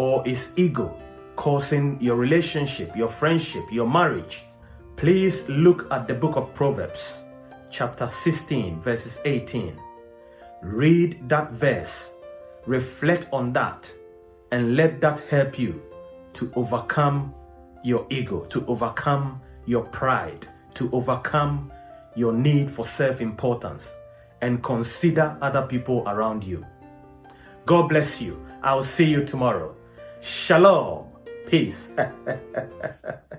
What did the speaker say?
or is ego causing your relationship, your friendship, your marriage, please look at the book of Proverbs, chapter 16, verses 18. Read that verse, reflect on that, and let that help you to overcome your ego, to overcome your pride, to overcome your need for self-importance, and consider other people around you. God bless you. I'll see you tomorrow. Shalom. Peace.